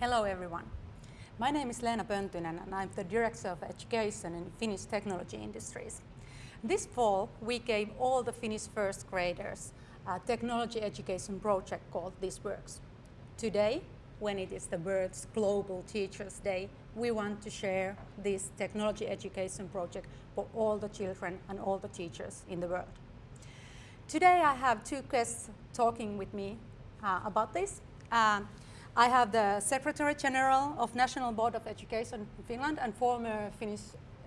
Hello everyone. My name is Leena Pöntynen and I'm the Director of Education in Finnish Technology Industries. This fall we gave all the Finnish first graders a technology education project called This Works. Today, when it is the world's Global Teachers Day, we want to share this technology education project for all the children and all the teachers in the world. Today I have two guests talking with me uh, about this. Uh, I have the Secretary General of National Board of Education in Finland and former Finnish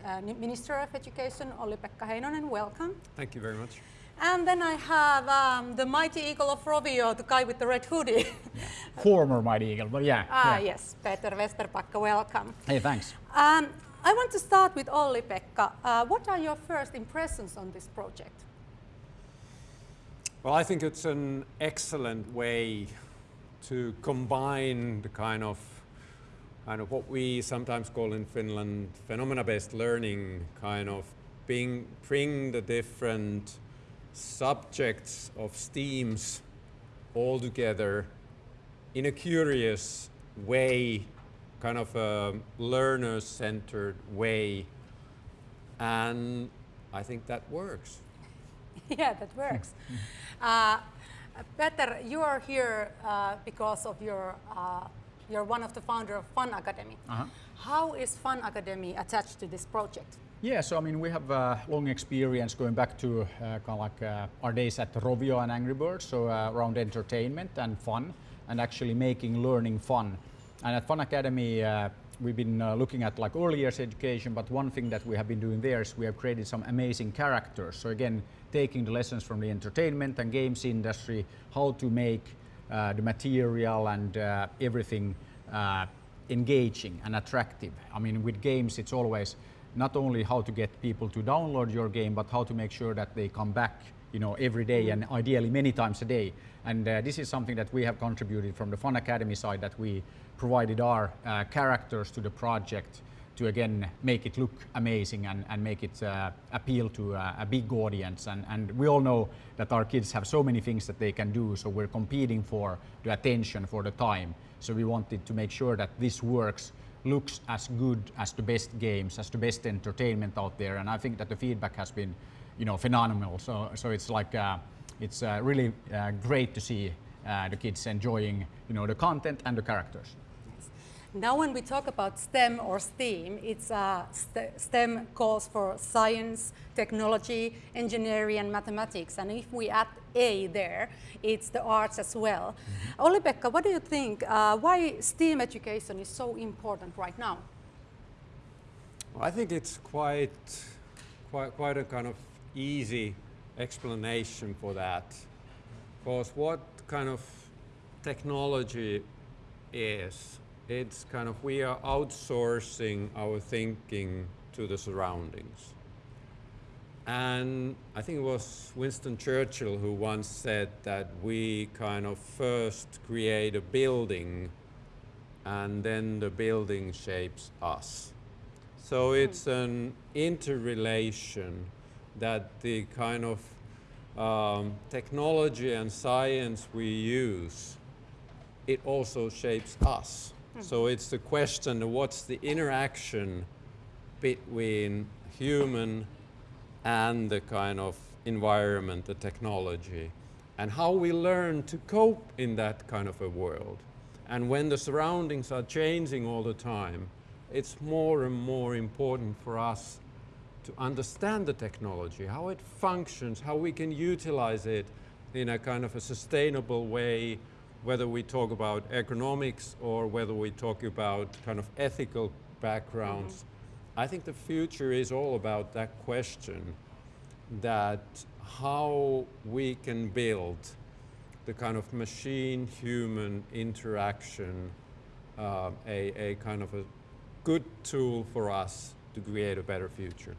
uh, Minister of Education, Olli-Pekka Heinonen. Welcome. Thank you very much. And then I have um, the mighty eagle of Rovio, the guy with the red hoodie. Former mighty eagle, but yeah. Ah, yeah. yes, Peter Vesterbacka, welcome. Hey, thanks. Um, I want to start with Olli-Pekka. Uh, what are your first impressions on this project? Well, I think it's an excellent way to combine the kind of kind of what we sometimes call in Finland phenomena-based learning, kind of being, bring the different subjects of STEAMs all together in a curious way, kind of a learner-centered way. And I think that works. yeah, that works. uh, Peter, you are here uh, because of your, uh, you're one of the founder of Fun Academy. -huh. How is Fun Academy attached to this project? Yeah, so I mean, we have a long experience going back to uh, kind of like uh, our days at Rovio and Angry Birds, so uh, around entertainment and fun, and actually making learning fun. And at Fun Academy, uh, we've been uh, looking at like early years education, but one thing that we have been doing there is we have created some amazing characters. So again, taking the lessons from the entertainment and games industry, how to make uh, the material and everything engaging and attractive. I mean, with games, it's always not only how to get people to download your game, but how to make sure that they come back you know, every day and ideally many times a day. And uh, this is something that we have contributed from the Fun Academy side that we provided our uh, characters to the project to again make it look amazing and, and make it uh, appeal to uh, a big audience. And, and we all know that our kids have so many things that they can do, so we're competing for the attention, for the time. So we wanted to make sure that this works looks as good as the best games, as the best entertainment out there. And I think that the feedback has been, you know, phenomenal. So, so it's like, uh, it's uh, really uh, great to see uh, the kids enjoying, you know, the content and the characters. Now when we talk about STEM or STEAM, it's uh, st STEM calls for science, technology, engineering and mathematics. And if we add A there, it's the arts as well. Mm -hmm. Olli-Pekka, what do you think? Uh, why STEAM education is so important right now? Well, I think it's quite, quite, quite a kind of easy explanation for that. Because what kind of technology is it's kind of we are outsourcing our thinking to the surroundings. And I think it was Winston Churchill who once said that we kind of first create a building and then the building shapes us. So hmm. it's an interrelation that the kind of um, technology and science we use, it also shapes us. So it's the question, of what's the interaction between human and the kind of environment, the technology, and how we learn to cope in that kind of a world. And when the surroundings are changing all the time, it's more and more important for us to understand the technology, how it functions, how we can utilize it in a kind of a sustainable way whether we talk about economics or whether we talk about kind of ethical backgrounds, mm -hmm. I think the future is all about that question that how we can build the kind of machine-human interaction uh, a, a kind of a good tool for us to create a better future.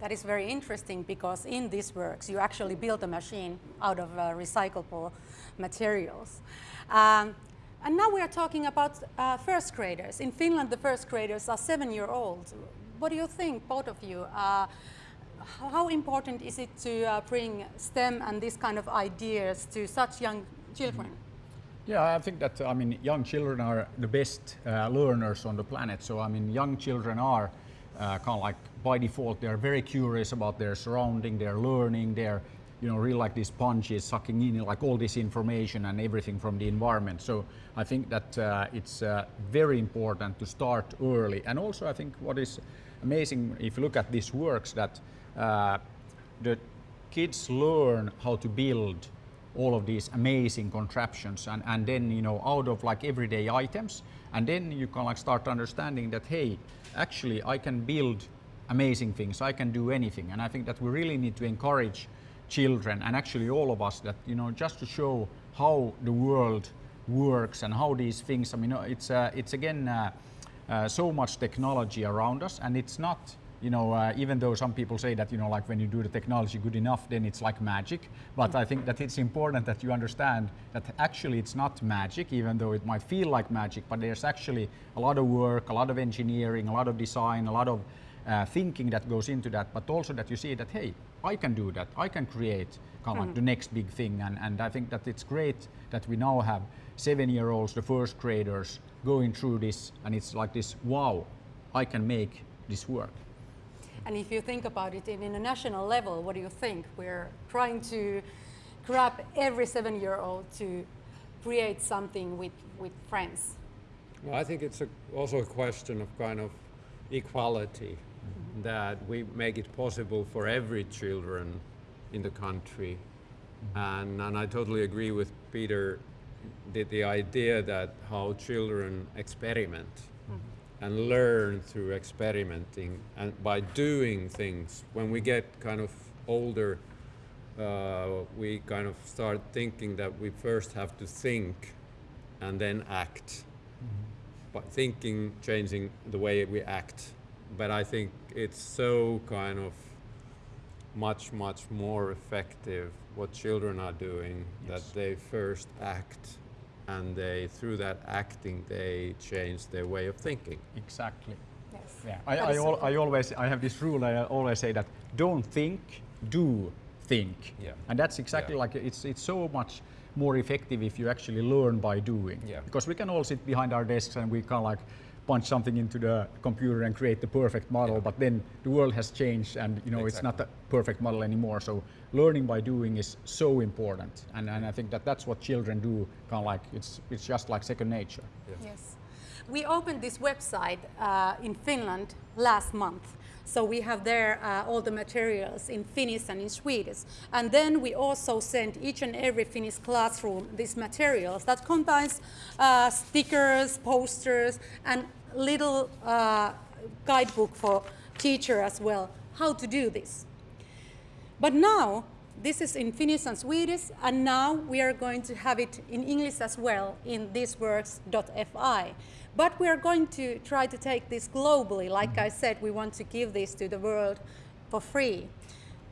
That is very interesting because in these works you actually build a machine out of uh, recyclable materials. Um, and now we are talking about uh, first graders. In Finland the first graders are seven year olds. What do you think, both of you? Uh, how important is it to uh, bring STEM and this kind of ideas to such young children? Yeah, I think that I mean young children are the best uh, learners on the planet. So I mean young children are uh, kind of like by default they are very curious about their surrounding, they're learning, they're you know really like these sponges sucking in like all this information and everything from the environment. So I think that uh, it's uh, very important to start early. And also I think what is amazing if you look at these works that uh, the kids learn how to build all of these amazing contraptions and, and then you know out of like everyday items and then you can like start understanding that hey actually i can build amazing things. I can do anything. And i think that we really need to encourage children and actually all of us that you know just to show how the world works and how these things i mean it's uh, it's again uh, uh, so much technology around us and it's not you know, uh, even though some people say that, you know, like when you do the technology good enough, then it's like magic. But I think that it's important that you understand that actually it's not magic, even though it might feel like magic, but there's actually a lot of work, a lot of engineering, a lot of design, a lot of uh, thinking that goes into that, but also that you see that, hey, I can do that. I can create kind of like the next big thing. And, and I think that it's great that we now have seven-year-olds, the first graders, going through this, and it's like this, wow, I can make this work. And if you think about it in, in a national level, what do you think? We're trying to grab every seven-year-old to create something with, with friends. Well, I think it's a, also a question of kind of equality, mm-hmm. that we make it possible for every children in the country. Mm-hmm. And, and I totally agree with Peter, the, the idea that how children experiment and learn through experimenting and by doing things. When we get kind of older, uh, we kind of start thinking that we first have to think and then act. Mm-hmm. But thinking, changing the way we act. But I think it's so kind of much, much more effective what children are doing yes. that they first act and they through that acting they change their way of thinking. Exactly. Yes. Yeah. I, I, al I, always I have this rule. I always say that don't think, do think. Yeah. And that's exactly yeah. like it's it's so much more effective if you actually learn by doing. Yeah. Because we can all sit behind our desks and we can like punch something into the computer and create the perfect model, yeah. but then the world has changed and you know exactly. it's not a perfect model anymore. So learning by doing is so important, and, and I think that that's what children do. Kind of like it's it's just like second nature. Yeah. Yes, we opened this website uh, in Finland last month. So we have there uh, all the materials in Finnish and in Swedish. And then we also send each and every Finnish classroom these materials that contains uh, stickers, posters, and little uh, guidebook for teacher as well, how to do this. But now, this is in Finnish and Swedish, and now we are going to have it in English as well in thisworks.fi. But we are going to try to take this globally. Like I said, we want to give this to the world for free.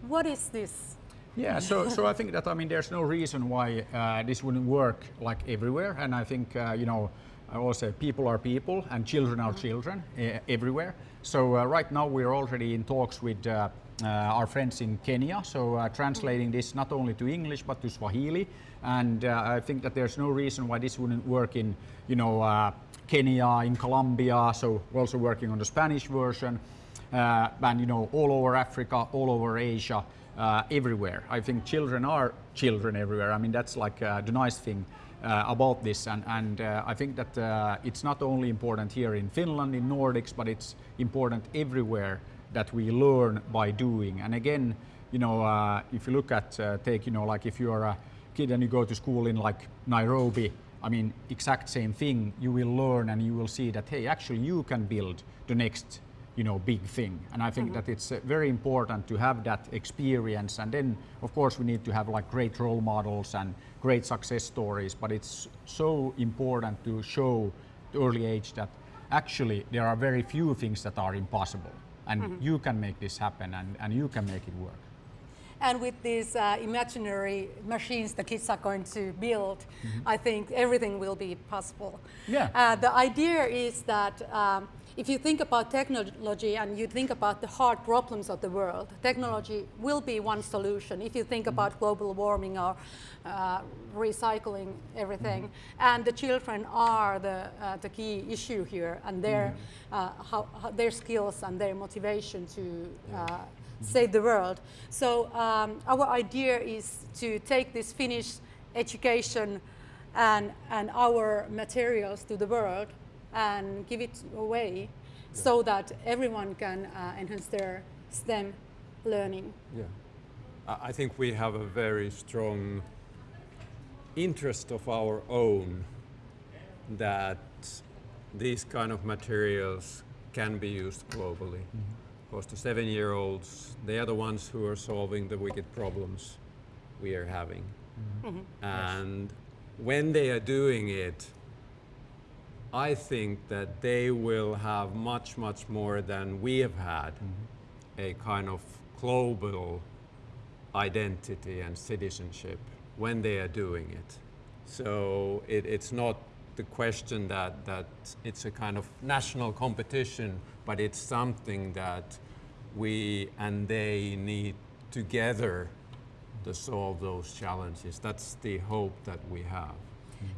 What is this? Yeah, so, so I think that, I mean, there's no reason why uh, this wouldn't work like everywhere. And I think, uh, you know, I say people are people and children are children uh, everywhere. So uh, right now we're already in talks with uh, uh, our friends in Kenya, so uh, translating this not only to English but to Swahili. And uh, I think that there's no reason why this wouldn't work in, you know, Kenya, in Colombia. So we're also working on the Spanish version, and you know, all over Africa, all over Asia, everywhere. I think children are children everywhere. I mean, that's like the nice thing. Uh, about this and, and uh, I think that uh, it's not only important here in Finland, in Nordics, but it's important everywhere that we learn by doing. And again, you know, uh, if you look at, uh, take, you know, like if you're a kid and you go to school in like Nairobi, I mean, exact same thing, you will learn and you will see that, hey, actually you can build the next, you know, big thing. And I think mm -hmm. that it's uh, very important to have that experience. And then, of course, we need to have like great role models and great success stories, but it's so important to show the early age that actually there are very few things that are impossible and mm -hmm. you can make this happen and, and you can make it work. And with these uh, imaginary machines the kids are going to build, I think everything will be possible. Yeah. Uh, the idea is that um, if you think about technology and you think about the hard problems of the world, technology will be one solution. If you think about global warming or uh, recycling everything, and the children are the, uh, the key issue here, and their, uh, how, how their skills and their motivation to uh, save the world. So um, our idea is to take this Finnish education and, and our materials to the world and give it away so that everyone can uh, enhance their STEM learning. Yeah. I I think we have a very strong interest of our own that these kind of materials can be used globally. Because the seven-year-olds, they are the ones who are solving the wicked problems we are having. Mm-hmm. Mm-hmm. And when they are doing it, I think that they will have much, much more than we have had mm-hmm. a kind of global identity and citizenship when they are doing it. So it, it's not the question that, that it's a kind of national competition, but it's something that we and they need together to solve those challenges. That's the hope that we have.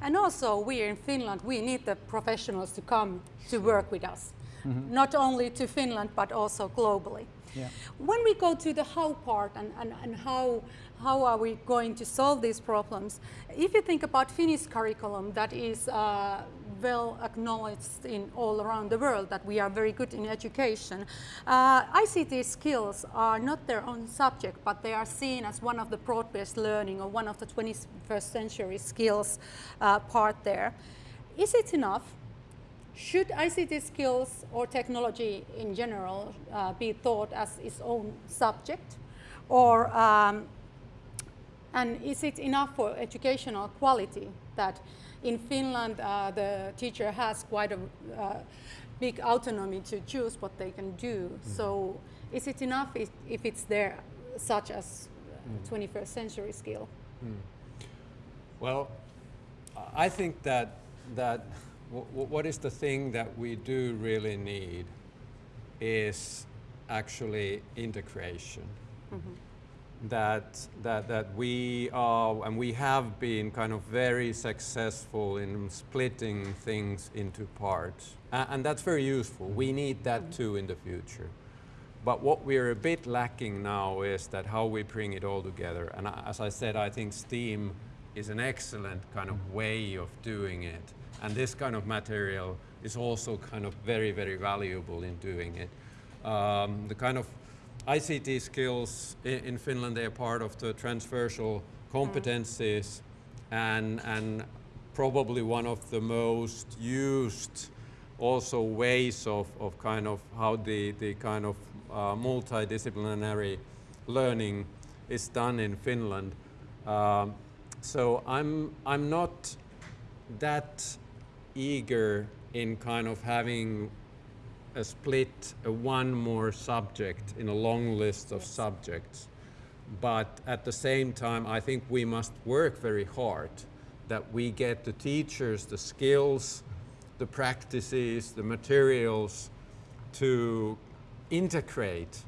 And also, we in Finland, we need the professionals to come to work with us, not only to Finland, but also globally. Yeah. When we go to the how part and, and, and how, how are we going to solve these problems, if you think about Finnish curriculum that is uh, well acknowledged in all around the world that we are very good in education, uh, ICT skills are not their own subject, but they are seen as one of the broad-based learning or one of the 21st century skills uh, part there. Is it enough? Should ICT skills or technology in general uh, be taught as its own subject? Or, um, and is it enough for educational quality that in Finland uh, the teacher has quite a uh, big autonomy to choose what they can do? So is it enough if, if it's there such as 21st century skill? Well, I think that that what is the thing that we do really need is actually integration. Mm-hmm. That that that we are and we have been kind of very successful in splitting things into parts, A- and that's very useful. We mm-hmm. need that mm-hmm. too in the future. But what we're a bit lacking now is that how we bring it all together. And as I said, I think STEAM is an excellent kind of way of doing it. And this kind of material is also kind of very, very valuable in doing it. Um, the kind of ICT skills in, in Finland, they are part of the transversal competencies and, and probably one of the most used also ways of, of kind of how the, the kind of uh, multidisciplinary learning is done in Finland. Um, so I'm, I'm not that eager in kind of having a split, a one more subject in a long list of subjects. But at the same time, I think we must work very hard that we get the teachers the skills, the practices, the materials to integrate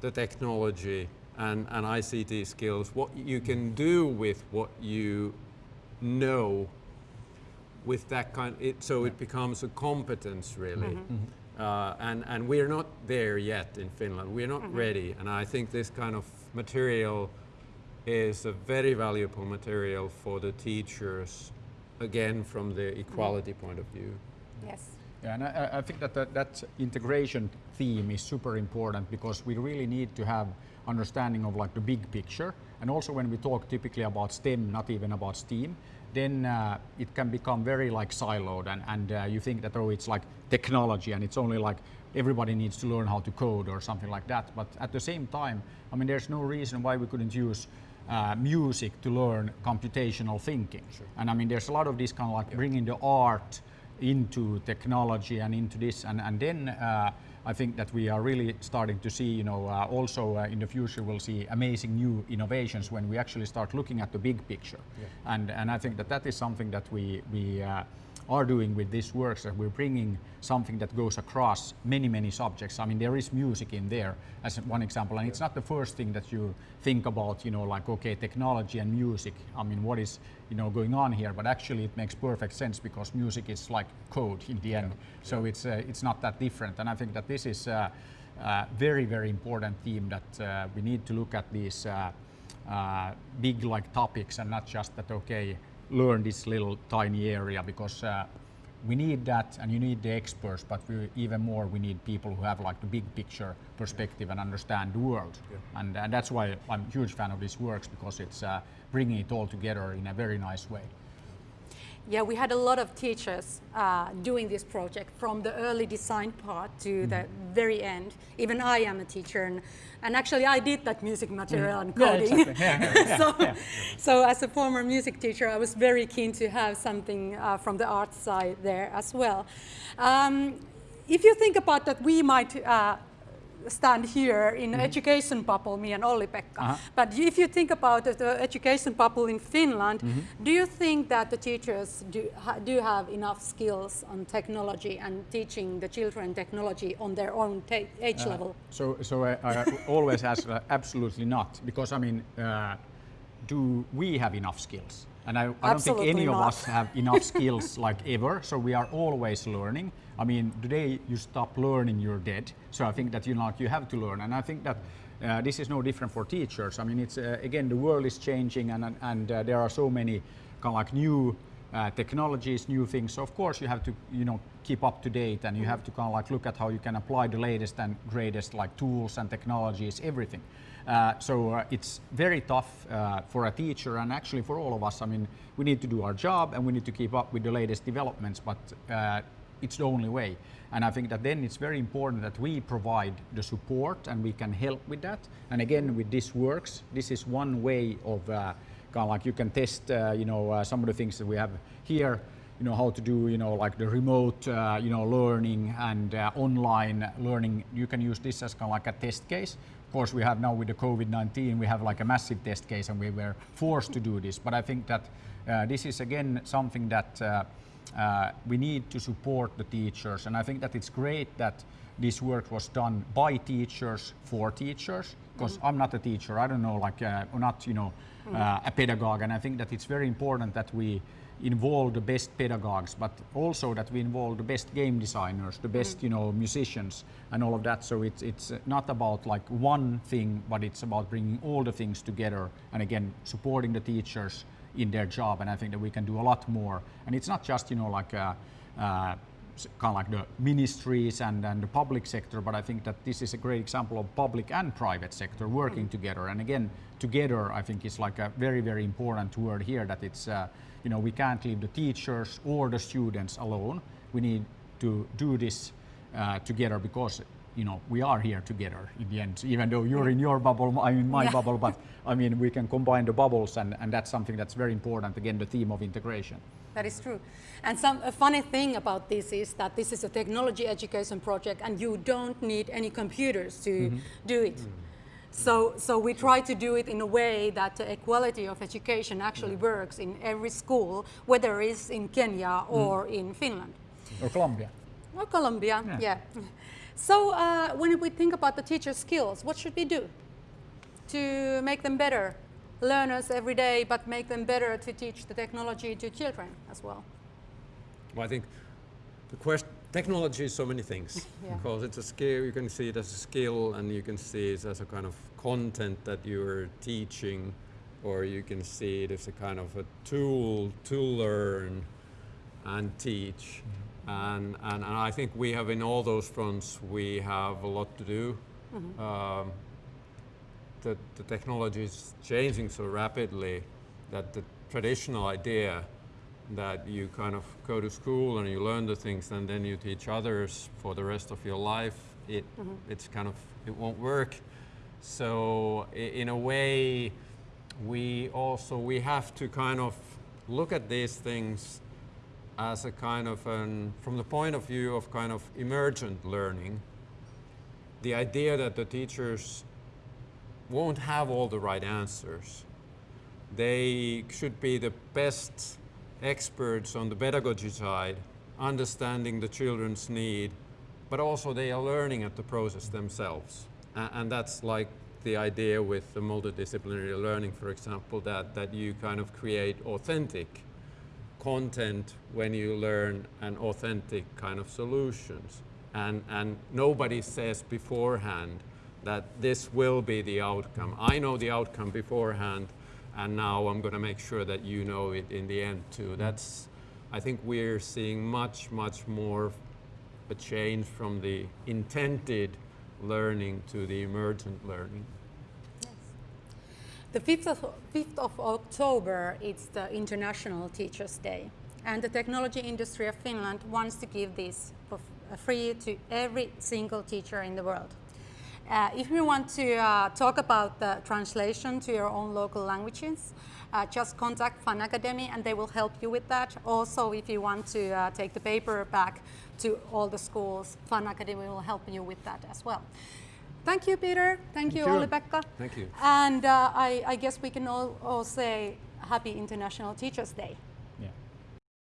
the technology and, and ICT skills, what you can do with what you know with that kind, it, so it becomes a competence really. Mm-hmm. Mm-hmm. Uh, and, and we're not there yet in Finland. We're not mm-hmm. ready. And I think this kind of material is a very valuable material for the teachers, again, from the equality point of view. Yes. Yeah, and I, I- I think that, that that integration theme is super important because we really need to have understanding of like the big picture. And also when we talk typically about STEM, not even about STEAM, then uh, it can become very like siloed and, and uh, you think that oh it's like technology and it's only like everybody needs to learn how to code or something like that. But at the same time, I mean there's no reason why we couldn't use uh, music to learn computational thinking. And I mean there's a lot of this kind of like bringing the art into technology and into this and, and then uh, I think that we are really starting to see, you know, uh, also uh, in the future we'll see amazing new innovations when we actually start looking at the big picture. Yeah. And, and I think that that is something that we, we uh, are doing with this works that we're bringing something that goes across many many subjects. I mean there is music in there as one example and it's not the first thing that you think about you know like okay technology and music. I mean what is you know going on here? But actually it makes perfect sense because music is like code in the end. So it's uh, it's not that different and i think that this is a uh, very very important theme that uh, we need to look at these uh, uh, big like topics and not just that okay learn this little tiny area because uh, we need that and you need the experts but we, even more we need people who have like the big picture perspective and understand the world Yeah. and, and that's why i'm a huge fan of this works because it's uh, bringing it all together in a very nice way Yeah, we had a lot of teachers uh, doing this project from the early design part to the very end. Even I am a teacher, and, and actually I did that music material and Yeah, coding. exactly. Yeah, yeah, so, yeah. so as a former music teacher, I was very keen to have something uh, from the art side there as well. Um, if you think about that, we might uh, stand here in education bubble, me and Olli-Pekka. Uh-huh. But if you think about the- education bubble in Finland, Mm-hmm. do you think that the teachers do, ha, do have enough skills on technology and teaching the children technology on their own age Uh, level? So, so I, I always ask uh, absolutely not, because I mean, uh, do we have enough skills? And I, I don't think any of us have enough skills like ever. So we are always learning. I mean, today you stop learning, you're dead. So I think that you know, like, you have to learn, and I think that. Uh, this is no different for teachers. I mean, it's uh, again the world is changing, and and, and uh, there are so many kind of like new uh, technologies, new things. So of course you have to, you know, keep up to date, and you have to kind of like look at how you can apply the latest and greatest like tools and technologies, everything. Uh, so uh, it's very tough uh, for a teacher and actually for all of us. I mean, we need to do our job and we need to keep up with the latest developments, but uh, it's the only way. And I think that then it's very important that we provide the support and we can help with that. And again, with this works, this is one way of uh, kind of like you can test, you know, some of the things that we have here. You know how to do, you know, like the remote, uh, you know, learning and uh, online learning. You can use this as kind of like a test case. Of course, we have now with the COVID-19, we have like a massive test case, and we were forced to do this. But I think that uh, this is again something that uh, uh, we need to support the teachers, and I think that it's great that this work was done by teachers for teachers. Because I'm not a teacher, I don't know, like, uh, or not, you know, uh, a pedagogue, and I think that it's very important that we involve the best pedagogues, but also that we involve the best game designers, the best, you know, musicians, and all of that. So it's it's not about like one thing, but it's about bringing all the things together, and again, supporting the teachers in their job. And I think that we can do a lot more. And it's not just, you know, like. Uh, uh, kind of like the ministries and, and the public sector, but I think that this is a great example of public and private sector working together. And again, together, I think is like a very, very important word here that it's, uh, you know, we can't leave the teachers or the students alone. We need to do this uh, together because, you know, we are here together in the end, even though you're in your bubble, I'm in my Yeah. bubble, but I mean, we can combine the bubbles and, and that's something that's very important. Again, the theme of integration. That is true. And some a funny thing about this is that this is a technology education project and you don't need any computers to do it. So, so we try to do it in a way that the equality of education actually works in every school, whether it's in Kenya or in Finland. Or Colombia. Or Colombia, Yeah. yeah. So uh, when we think about the teacher skills, what should we do to make them better? Learners every day, but make them better to teach the technology to children as well. Well, I think the question, technology is so many things Yeah. because it's a skill. You can see it as a skill, and you can see it as a kind of content that you're teaching, or you can see it as a kind of a tool to learn and teach. And, and, and I think we have in all those fronts we have a lot to do. Um, the, the technology is changing so rapidly that the traditional idea that you kind of go to school and you learn the things and then you teach others for the rest of your life, it, mm-hmm. it's kind of, it won't work. So in a way, we also, we have to kind of look at these things as a kind of an, from the point of view of kind of emergent learning, the idea that the teachers won't have all the right answers. They should be the best experts on the pedagogy side, understanding the children's need, but also they are learning at the process themselves. And that's like the idea with the multidisciplinary learning, for example, that, that you kind of create authentic content when you learn an authentic kind of solutions. And, and nobody says beforehand that this will be the outcome. I know the outcome beforehand, and now I'm going to make sure that you know it in the end too. Mm. That's, I think we're seeing much, much more a change from the intended learning to the emergent learning. The 5th of, 5th of October, it's the International Teachers' Day. And the technology industry of Finland wants to give this for free to every single teacher in the world. Uh, if you want to uh, talk about the translation to your own local languages, uh, just contact Fun Academy and they will help you with that. Also, if you want to uh, take the paper back to all the schools, Fun Academy will help you with that as well. Thank you, Peter. Thank, you, you. Olli-Pekka. Thank you. And uh, I, I guess we can all, all say Happy International Teachers' Day.